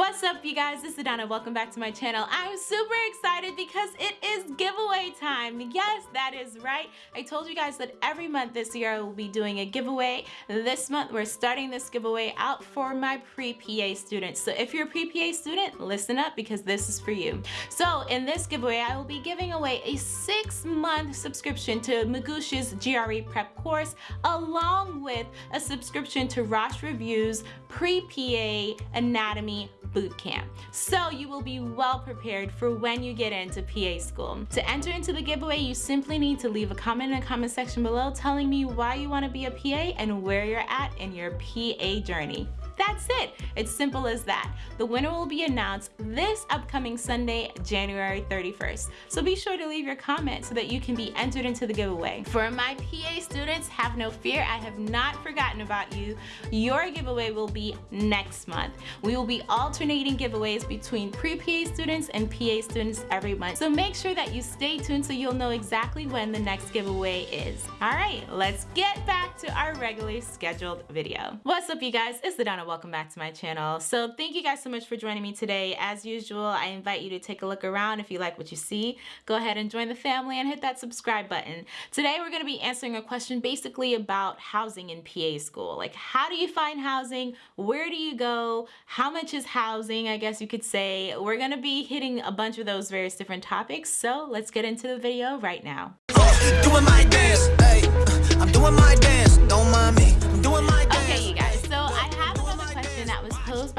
What's up you guys, this is Adana, welcome back to my channel. I'm super excited because it is giveaway time. Yes, that is right. I told you guys that every month this year I will be doing a giveaway. This month we're starting this giveaway out for my pre-PA students. So if you're a pre-PA student, listen up because this is for you. So in this giveaway, I will be giving away a six month subscription to Magoosh's GRE prep course along with a subscription to Rosh Review's pre-PA anatomy boot camp. So you will be well prepared for when you get into PA school. To enter into the giveaway, you simply need to leave a comment in the comment section below telling me why you want to be a PA and where you're at in your PA journey. That's it. It's simple as that. The winner will be announced this upcoming Sunday, January 31st. So be sure to leave your comment so that you can be entered into the giveaway. For my PA students, have no fear. I have not forgotten about you. Your giveaway will be next month. We will be alternating giveaways between pre-PA students and PA students every month. So make sure that you stay tuned so you'll know exactly when the next giveaway is. All right, let's get back to our regularly scheduled video. What's up you guys? It's Adana welcome back to my channel. So thank you guys so much for joining me today. As usual, I invite you to take a look around. If you like what you see, go ahead and join the family and hit that subscribe button. Today we're going to be answering a question basically about housing in PA school. Like how do you find housing? Where do you go? How much is housing, I guess you could say. We're going to be hitting a bunch of those various different topics. So let's get into the video right now.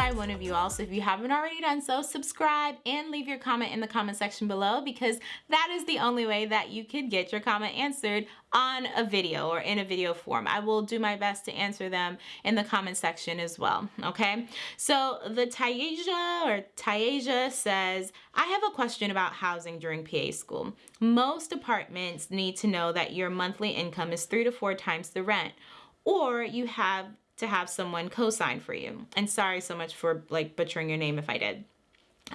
By one of you all. So if you haven't already done so, subscribe and leave your comment in the comment section below because that is the only way that you can get your comment answered on a video or in a video form. I will do my best to answer them in the comment section as well, okay? So the Tayaja or Tayaja says, I have a question about housing during PA school. Most apartments need to know that your monthly income is three to four times the rent or you have to have someone co-sign for you. And sorry so much for like butchering your name if I did.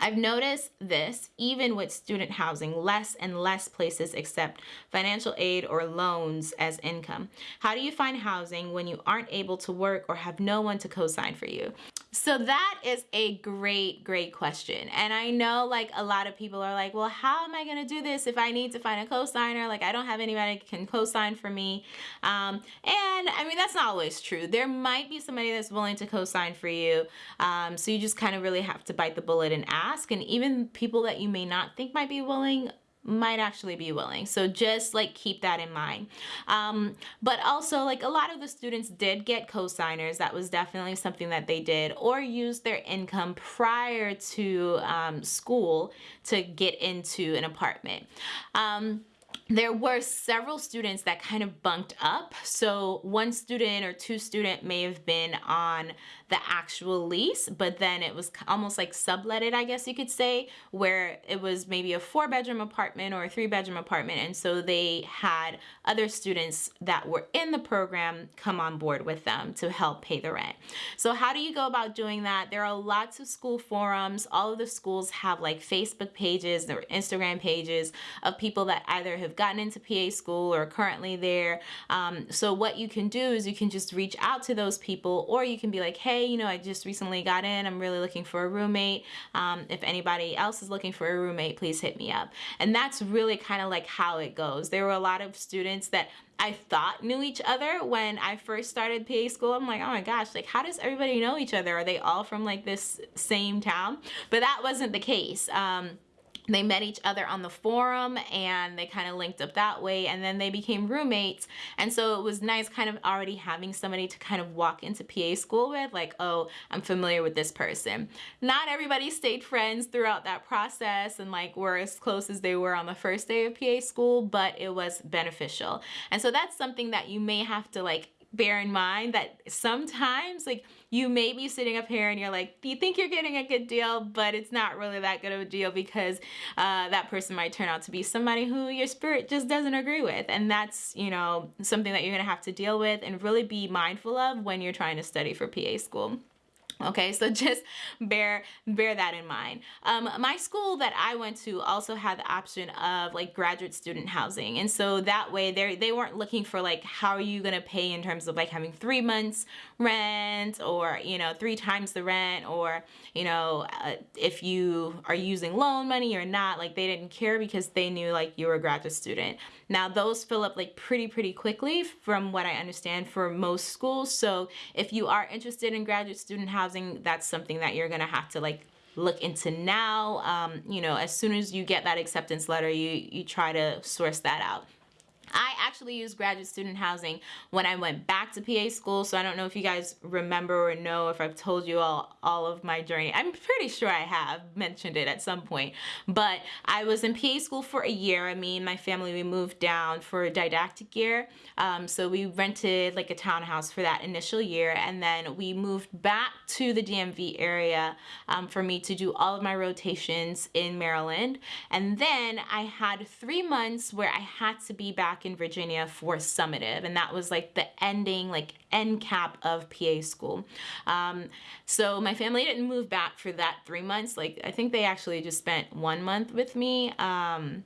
I've noticed this even with student housing, less and less places accept financial aid or loans as income. How do you find housing when you aren't able to work or have no one to co-sign for you? So that is a great, great question. And I know like a lot of people are like, well, how am I going to do this if I need to find a co-signer? Like I don't have anybody can co-sign for me. Um, and I mean, that's not always true. There might be somebody that's willing to co-sign for you. Um, so you just kind of really have to bite the bullet and ask. And even people that you may not think might be willing might actually be willing. So just like keep that in mind. Um, but also like a lot of the students did get co-signers. That was definitely something that they did or use their income prior to um, school to get into an apartment. Um, there were several students that kind of bunked up. So one student or two student may have been on the actual lease, but then it was almost like subletted, I guess you could say, where it was maybe a four bedroom apartment or a three bedroom apartment. And so they had other students that were in the program come on board with them to help pay the rent. So how do you go about doing that? There are lots of school forums. All of the schools have like Facebook pages or Instagram pages of people that either have gotten into PA school or currently there. Um, so what you can do is you can just reach out to those people or you can be like, hey, you know, I just recently got in. I'm really looking for a roommate. Um, if anybody else is looking for a roommate, please hit me up. And that's really kind of like how it goes. There were a lot of students that I thought knew each other when I first started PA school. I'm like, oh my gosh, like how does everybody know each other? Are they all from like this same town? But that wasn't the case. Um, they met each other on the forum and they kind of linked up that way and then they became roommates. And so it was nice kind of already having somebody to kind of walk into PA school with like oh I'm familiar with this person. Not everybody stayed friends throughout that process and like were as close as they were on the first day of PA school but it was beneficial. And so that's something that you may have to like bear in mind that sometimes like you may be sitting up here and you're like you think you're getting a good deal but it's not really that good of a deal because uh, that person might turn out to be somebody who your spirit just doesn't agree with and that's you know something that you're gonna have to deal with and really be mindful of when you're trying to study for PA school. Okay, so just bear bear that in mind. Um, my school that I went to also had the option of like graduate student housing, and so that way they they weren't looking for like how are you gonna pay in terms of like having three months rent or you know three times the rent or you know uh, if you are using loan money or not. Like they didn't care because they knew like you were a graduate student. Now those fill up like pretty pretty quickly from what I understand for most schools. So if you are interested in graduate student housing housing, that's something that you're gonna have to like look into now. Um, you know, as soon as you get that acceptance letter, you, you try to source that out. I actually used graduate student housing when I went back to PA school. So I don't know if you guys remember or know if I've told you all, all of my journey. I'm pretty sure I have mentioned it at some point. But I was in PA school for a year. I mean, my family, we moved down for a didactic year. Um, so we rented like a townhouse for that initial year. And then we moved back to the DMV area um, for me to do all of my rotations in Maryland. And then I had three months where I had to be back back in Virginia for summative and that was like the ending like end cap of PA school. Um, so my family didn't move back for that three months like I think they actually just spent one month with me. Um,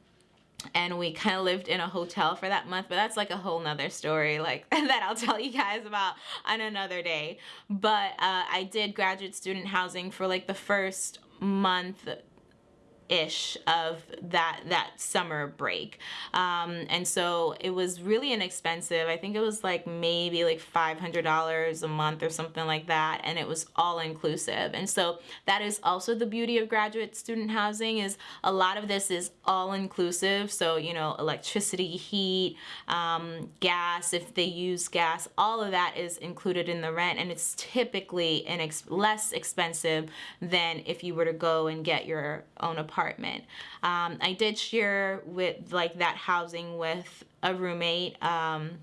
and we kind of lived in a hotel for that month but that's like a whole nother story like that I'll tell you guys about on another day but uh, I did graduate student housing for like the first month ish of that that summer break. Um, and so it was really inexpensive. I think it was like maybe like $500 a month or something like that and it was all inclusive. And so that is also the beauty of graduate student housing is a lot of this is all inclusive. So you know electricity heat um, gas if they use gas all of that is included in the rent and it's typically inex less expensive than if you were to go and get your own apartment apartment. Um, I did share with like that housing with a roommate. Um,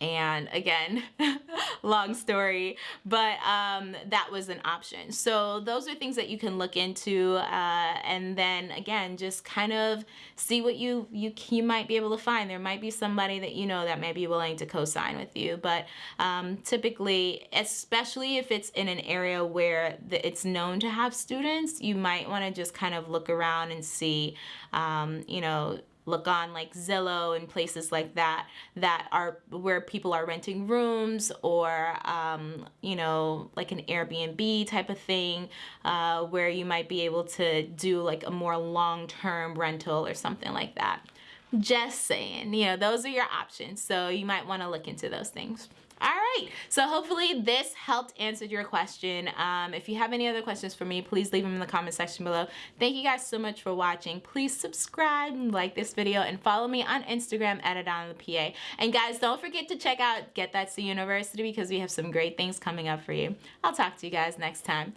and again long story but um, that was an option. So those are things that you can look into uh, and then again just kind of see what you you you might be able to find. There might be somebody that you know that may be willing to co-sign with you but um, typically especially if it's in an area where the, it's known to have students you might want to just kind of look around and see um, you know look on like Zillow and places like that that are where people are renting rooms or um, you know like an Airbnb type of thing uh, where you might be able to do like a more long-term rental or something like that. Just saying you know those are your options. So you might want to look into those things all right, so hopefully this helped answer your question. Um, if you have any other questions for me, please leave them in the comment section below. Thank you guys so much for watching. Please subscribe and like this video and follow me on Instagram at AdonnaPA. And guys, don't forget to check out Get That C University because we have some great things coming up for you. I'll talk to you guys next time.